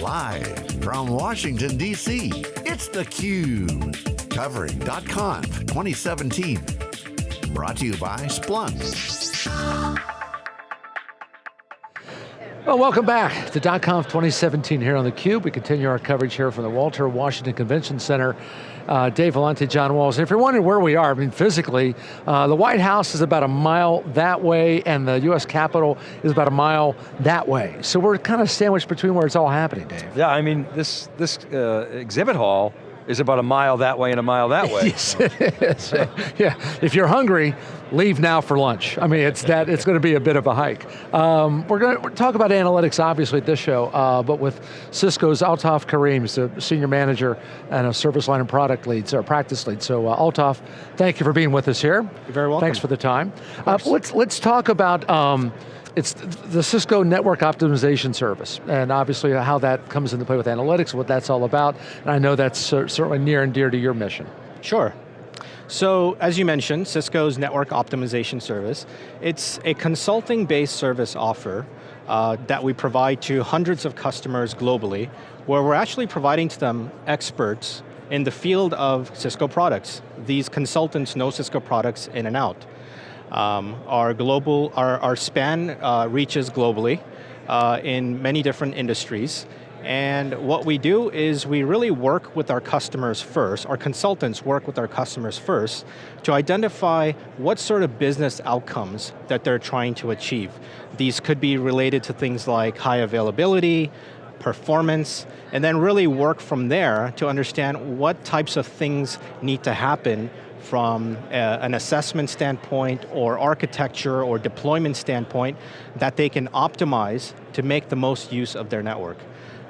Live from Washington, D.C., it's theCUBE. Covering .conf 2017. Brought to you by Splunk. Well, welcome back to .conf 2017 here on theCUBE. We continue our coverage here from the Walter Washington Convention Center. Uh, Dave Vellante, John Walls. If you're wondering where we are, I mean physically, uh, the White House is about a mile that way and the US Capitol is about a mile that way. So we're kind of sandwiched between where it's all happening, Dave. Yeah, I mean, this, this uh, exhibit hall is about a mile that way and a mile that way. yes, it is. yeah, if you're hungry, leave now for lunch. I mean, it's that it's going to be a bit of a hike. Um, we're going to talk about analytics, obviously, at this show, uh, but with Cisco's Altaf Karim, the senior manager and a service line and product lead, or practice lead. So uh, Altaf, thank you for being with us here. You're very welcome. Thanks for the time. Uh, let's let's talk about. Um, it's the Cisco Network Optimization Service, and obviously how that comes into play with analytics, what that's all about, and I know that's certainly near and dear to your mission. Sure. So, as you mentioned, Cisco's Network Optimization Service, it's a consulting-based service offer uh, that we provide to hundreds of customers globally, where we're actually providing to them experts in the field of Cisco products. These consultants know Cisco products in and out. Um, our global, our, our span uh, reaches globally uh, in many different industries. And what we do is we really work with our customers first, our consultants work with our customers first to identify what sort of business outcomes that they're trying to achieve. These could be related to things like high availability, performance, and then really work from there to understand what types of things need to happen from a, an assessment standpoint or architecture or deployment standpoint that they can optimize to make the most use of their network.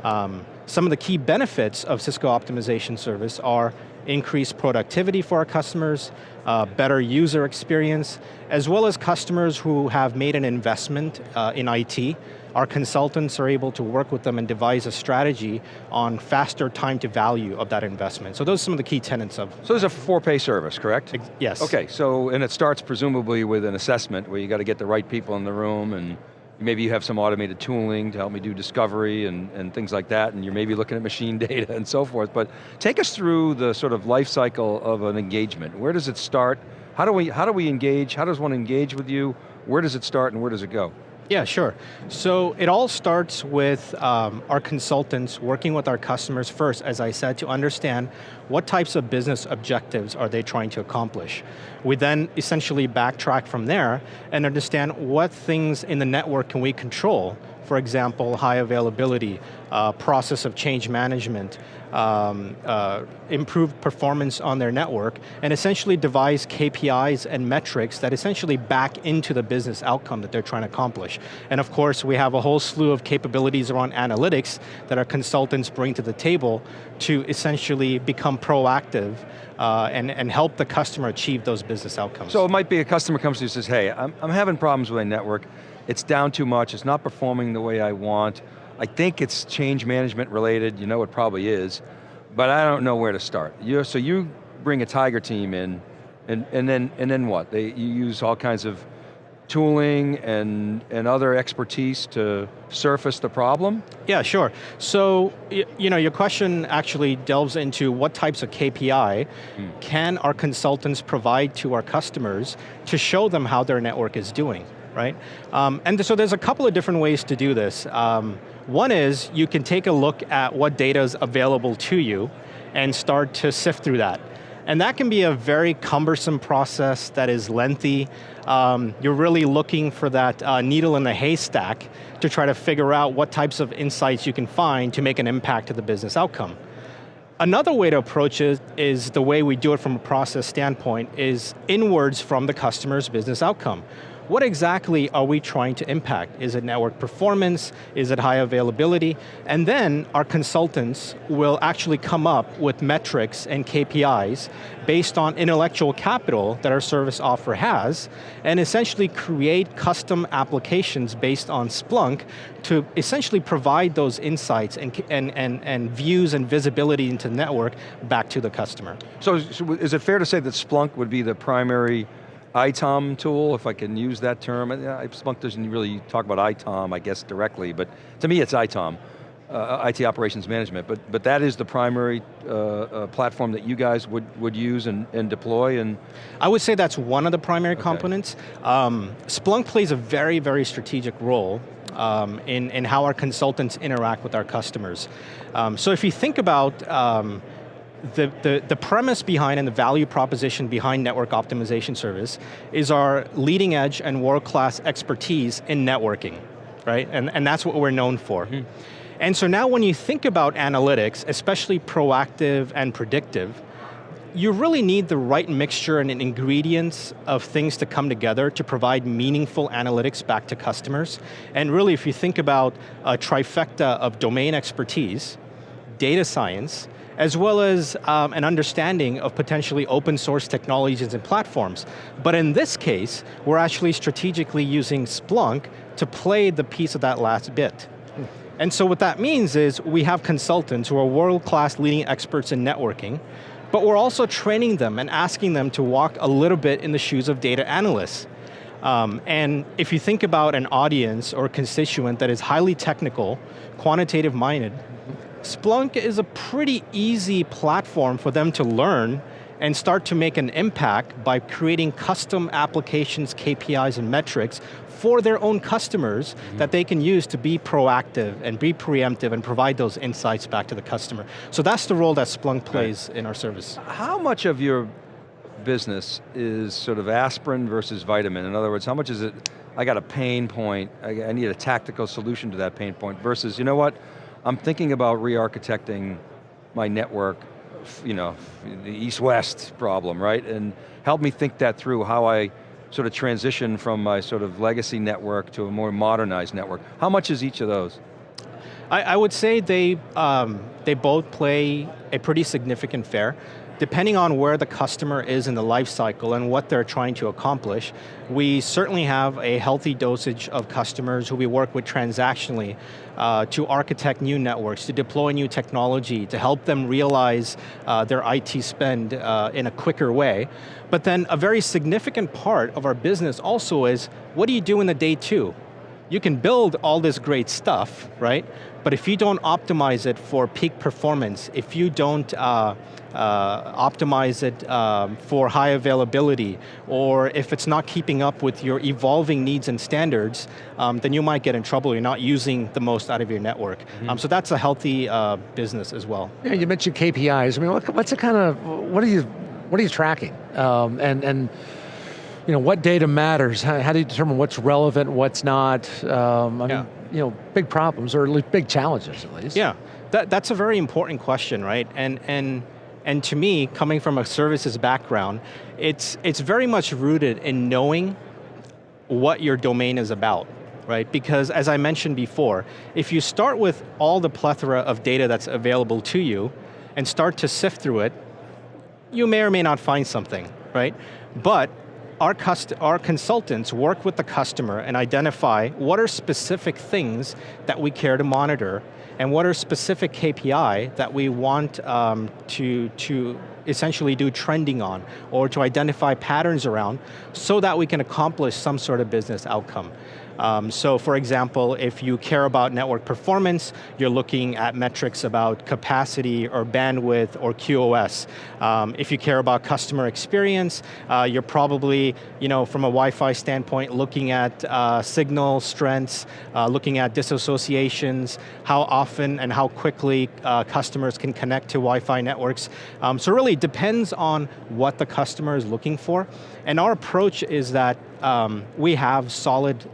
Um, some of the key benefits of Cisco Optimization Service are increased productivity for our customers, uh, better user experience, as well as customers who have made an investment uh, in IT our consultants are able to work with them and devise a strategy on faster time to value of that investment. So those are some of the key tenets of. So there's a four-pay service, correct? Ex yes. Okay, so, and it starts presumably with an assessment where you got to get the right people in the room and maybe you have some automated tooling to help me do discovery and, and things like that, and you're maybe looking at machine data and so forth, but take us through the sort of life cycle of an engagement. Where does it start? How do we, how do we engage? How does one engage with you? Where does it start and where does it go? Yeah, sure. So it all starts with um, our consultants working with our customers first, as I said, to understand what types of business objectives are they trying to accomplish. We then essentially backtrack from there and understand what things in the network can we control for example, high availability, uh, process of change management, um, uh, improved performance on their network, and essentially devise KPIs and metrics that essentially back into the business outcome that they're trying to accomplish. And of course, we have a whole slew of capabilities around analytics that our consultants bring to the table to essentially become proactive uh, and, and help the customer achieve those business outcomes. So it might be a customer comes to you and says, hey, I'm, I'm having problems with my network, it's down too much, it's not performing the way I want. I think it's change management related, you know it probably is, but I don't know where to start. you so you bring a Tiger team in, and, and, then, and then what? They, you use all kinds of tooling and, and other expertise to surface the problem? Yeah, sure. So, you know, your question actually delves into what types of KPI hmm. can our consultants provide to our customers to show them how their network is doing right? Um, and so there's a couple of different ways to do this. Um, one is you can take a look at what data is available to you and start to sift through that. And that can be a very cumbersome process that is lengthy. Um, you're really looking for that uh, needle in the haystack to try to figure out what types of insights you can find to make an impact to the business outcome. Another way to approach it is the way we do it from a process standpoint is inwards from the customer's business outcome what exactly are we trying to impact? Is it network performance? Is it high availability? And then our consultants will actually come up with metrics and KPIs based on intellectual capital that our service offer has, and essentially create custom applications based on Splunk to essentially provide those insights and, and, and, and views and visibility into the network back to the customer. So, so is it fair to say that Splunk would be the primary ITOM tool, if I can use that term. Splunk doesn't really talk about ITOM, I guess, directly, but to me it's ITOM. uh, IT operations management, but, but that is the primary uh, uh, platform that you guys would, would use and, and deploy and? I would say that's one of the primary okay. components. Um, Splunk plays a very, very strategic role um, in, in how our consultants interact with our customers. Um, so if you think about um, the, the, the premise behind and the value proposition behind network optimization service is our leading edge and world-class expertise in networking, right? And, and that's what we're known for. Mm -hmm. And so now when you think about analytics, especially proactive and predictive, you really need the right mixture and ingredients of things to come together to provide meaningful analytics back to customers. And really, if you think about a trifecta of domain expertise, data science, as well as um, an understanding of potentially open source technologies and platforms. But in this case, we're actually strategically using Splunk to play the piece of that last bit. And so what that means is we have consultants who are world-class leading experts in networking, but we're also training them and asking them to walk a little bit in the shoes of data analysts. Um, and if you think about an audience or constituent that is highly technical, quantitative minded, Splunk is a pretty easy platform for them to learn and start to make an impact by creating custom applications, KPIs, and metrics for their own customers mm -hmm. that they can use to be proactive and be preemptive and provide those insights back to the customer. So that's the role that Splunk plays right. in our service. How much of your business is sort of aspirin versus vitamin? In other words, how much is it, I got a pain point, I need a tactical solution to that pain point, versus, you know what, I'm thinking about re-architecting my network, you know, the east-west problem, right? And help me think that through how I sort of transition from my sort of legacy network to a more modernized network. How much is each of those? I, I would say they, um, they both play a pretty significant fair depending on where the customer is in the life cycle and what they're trying to accomplish, we certainly have a healthy dosage of customers who we work with transactionally uh, to architect new networks, to deploy new technology, to help them realize uh, their IT spend uh, in a quicker way. But then a very significant part of our business also is, what do you do in the day two? You can build all this great stuff, right? But if you don't optimize it for peak performance, if you don't uh, uh, optimize it um, for high availability, or if it's not keeping up with your evolving needs and standards, um, then you might get in trouble. You're not using the most out of your network. Mm -hmm. um, so that's a healthy uh, business as well. Yeah, you mentioned KPIs. I mean, what, what's the kind of, what are you, what are you tracking? Um, and, and you know, what data matters? How, how, do you determine what's relevant, what's not? Um, I yeah. You know, big problems, or at least big challenges at least. Yeah, that, that's a very important question, right? And, and, and to me, coming from a services background, it's, it's very much rooted in knowing what your domain is about, right? Because as I mentioned before, if you start with all the plethora of data that's available to you and start to sift through it, you may or may not find something, right? But our, our consultants work with the customer and identify what are specific things that we care to monitor and what are specific KPI that we want um, to, to essentially do trending on or to identify patterns around so that we can accomplish some sort of business outcome. Um, so for example, if you care about network performance, you're looking at metrics about capacity or bandwidth or QoS. Um, if you care about customer experience, uh, you're probably, you know, from a Wi-Fi standpoint, looking at uh, signal strengths, uh, looking at disassociations, how often and how quickly uh, customers can connect to Wi-Fi networks. Um, so really depends on what the customer is looking for. And our approach is that um, we have solid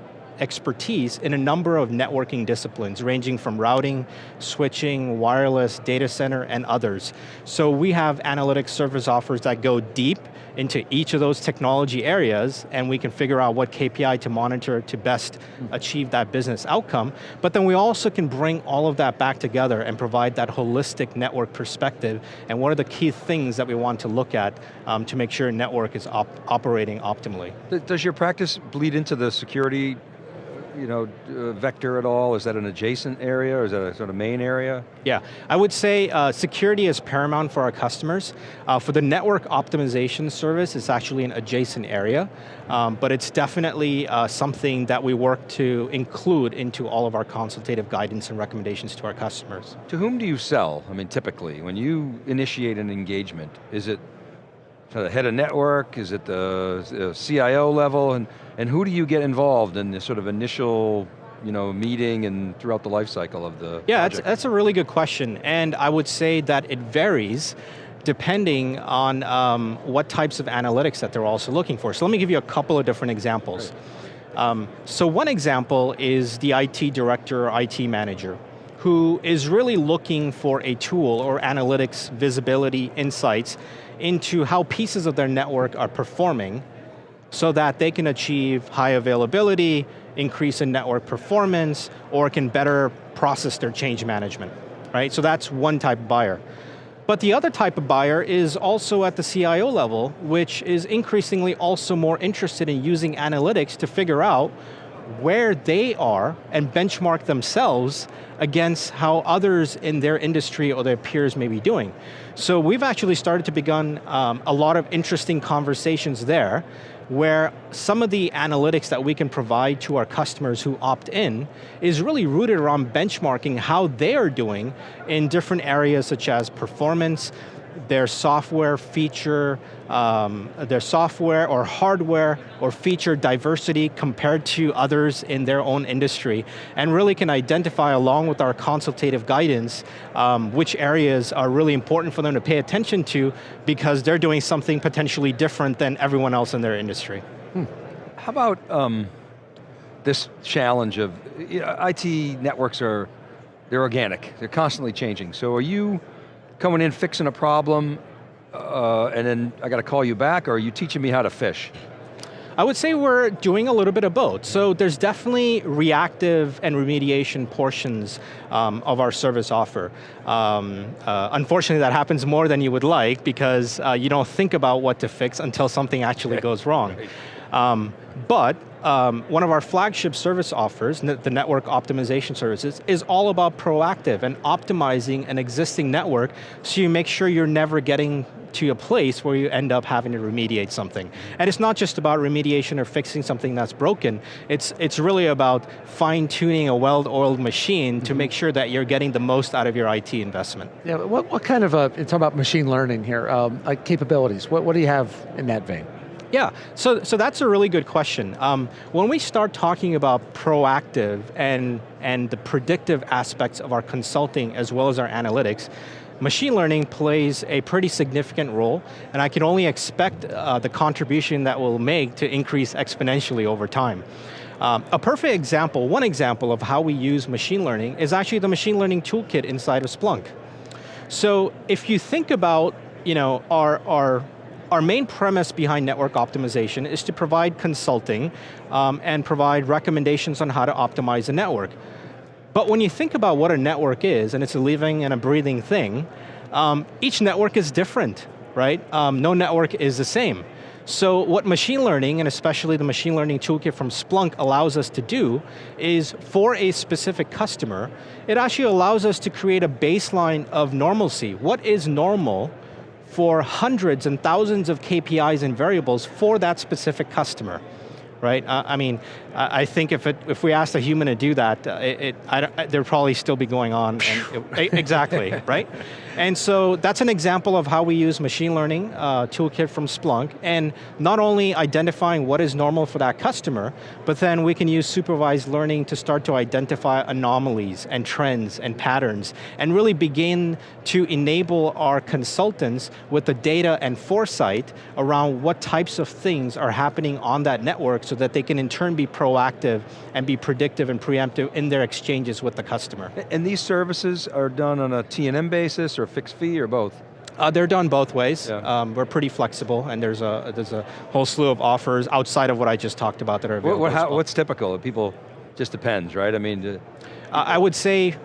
expertise in a number of networking disciplines, ranging from routing, switching, wireless, data center, and others. So we have analytics service offers that go deep into each of those technology areas and we can figure out what KPI to monitor to best achieve that business outcome. But then we also can bring all of that back together and provide that holistic network perspective and what are the key things that we want to look at um, to make sure network is op operating optimally. Does your practice bleed into the security you know, uh, vector at all? Is that an adjacent area or is that a sort of main area? Yeah, I would say uh, security is paramount for our customers. Uh, for the network optimization service, it's actually an adjacent area, um, but it's definitely uh, something that we work to include into all of our consultative guidance and recommendations to our customers. To whom do you sell? I mean, typically, when you initiate an engagement, is it to the head of network? Is it the CIO level? And, and who do you get involved in this sort of initial you know, meeting and throughout the life cycle of the Yeah, that's, that's a really good question. And I would say that it varies depending on um, what types of analytics that they're also looking for. So let me give you a couple of different examples. Um, so one example is the IT director or IT manager who is really looking for a tool or analytics, visibility, insights into how pieces of their network are performing so that they can achieve high availability, increase in network performance, or can better process their change management, right? So that's one type of buyer. But the other type of buyer is also at the CIO level, which is increasingly also more interested in using analytics to figure out where they are and benchmark themselves against how others in their industry or their peers may be doing. So we've actually started to begin um, a lot of interesting conversations there where some of the analytics that we can provide to our customers who opt in is really rooted around benchmarking how they are doing in different areas such as performance, their software feature, um, their software or hardware or feature diversity compared to others in their own industry, and really can identify along with our consultative guidance um, which areas are really important for them to pay attention to because they're doing something potentially different than everyone else in their industry. Hmm. How about um, this challenge of, you know, IT networks are, they're organic, they're constantly changing. So are you, coming in, fixing a problem, uh, and then I got to call you back, or are you teaching me how to fish? I would say we're doing a little bit of both. So there's definitely reactive and remediation portions um, of our service offer. Um, uh, unfortunately, that happens more than you would like because uh, you don't think about what to fix until something actually goes wrong. Um, but um, one of our flagship service offers, the network optimization services, is all about proactive and optimizing an existing network so you make sure you're never getting to a place where you end up having to remediate something. And it's not just about remediation or fixing something that's broken, it's, it's really about fine tuning a well-oiled machine mm -hmm. to mm-hmm. make sure that you're getting the most out of your IT investment. Yeah, what, what kind of, uh, it's about machine learning here, um, like capabilities, what, what do you have in that vein? Yeah, so, so that's a really good question. Um, when we start talking about proactive and, and the predictive aspects of our consulting as well as our analytics, machine learning plays a pretty significant role, and I can only expect uh, the contribution that will make to increase exponentially over time. Um, a perfect example, one example of how we use machine learning is actually the machine learning toolkit inside of Splunk. So if you think about you know, our, our our main premise behind network optimization is to provide consulting um, and provide recommendations on how to optimize a network. But when you think about what a network is, and it's a living and a breathing thing, um, each network is different, right? Um, no network is the same. So what machine learning, and especially the machine learning toolkit from Splunk allows us to do, is for a specific customer, it actually allows us to create a baseline of normalcy. What is normal for hundreds and thousands of KPIs and variables for that specific customer right? Uh, I mean, I think if it, if we asked a human to do that, uh, it, it I, there'd probably still be going on. It, exactly, right? And so that's an example of how we use machine learning uh, toolkit from Splunk, and not only identifying what is normal for that customer, but then we can use supervised learning to start to identify anomalies and trends and patterns, and really begin to enable our consultants with the data and foresight around what types of things are happening on that network so that they can in turn be proactive and be predictive and preemptive in their exchanges with the customer. And these services are done on a T&M basis or a fixed fee or both? Uh, they're done both ways. Yeah. Um, we're pretty flexible, and there's a there's a whole slew of offers outside of what I just talked about that are available. What, what, how, what's typical? People just depends, right? I mean, uh, I would say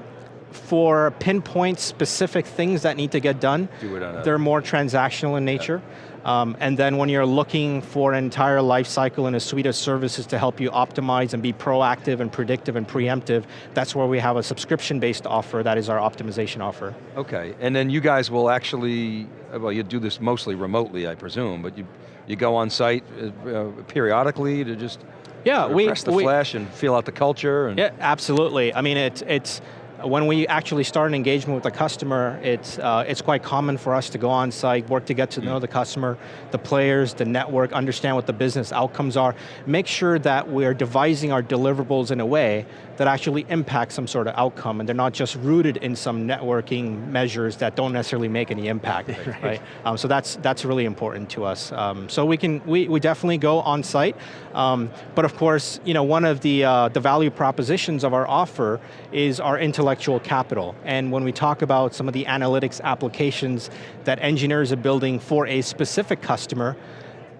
for pinpoint specific things that need to get done, Do it on they're more transactional in nature. Um, and then when you're looking for an entire life cycle and a suite of services to help you optimize and be proactive and predictive and preemptive, that's where we have a subscription-based offer that is our optimization offer. Okay, and then you guys will actually, well you do this mostly remotely I presume, but you, you go on site uh, uh, periodically to just Yeah, we- press the we- flesh and feel out the culture? And Yeah, absolutely. I mean, it's, it's when we actually start an engagement with a customer, it's, uh, it's quite common for us to go on site, work to get to know the customer, the players, the network, understand what the business outcomes are, make sure that we're devising our deliverables in a way that actually impact some sort of outcome, and they're not just rooted in some networking measures that don't necessarily make any impact, right? Um, so that's, that's really important to us. Um, so we can, we, we definitely go on site, um, but of course, you know, one of the, uh, the value propositions of our offer is our intellectual capital. And when we talk about some of the analytics applications that engineers are building for a specific customer,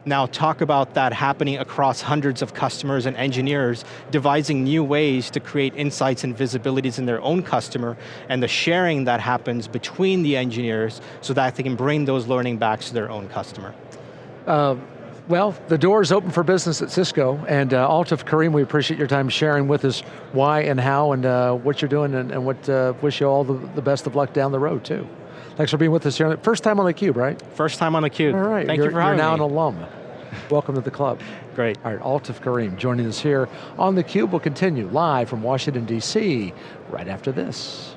now talk about that happening across hundreds of customers and engineers, devising new ways to create insights and visibilities in their own customer, and the sharing that happens between the engineers so that they can bring those learning back to their own customer. Uh, Well, the door is open for business at Cisco, and uh, Altaf Kareem, we appreciate your time sharing with us why and how and uh, what you're doing, and, and what uh, wish you all the, the best of luck down the road too. Thanks for being with us here. First time on theCUBE, right? First time on theCUBE. All right, Thank you're, you for having You're now me. an alum. Welcome to the club. Great. All right, Altaf Kareem joining us here on theCUBE. We'll continue live from Washington, D.C. right after this.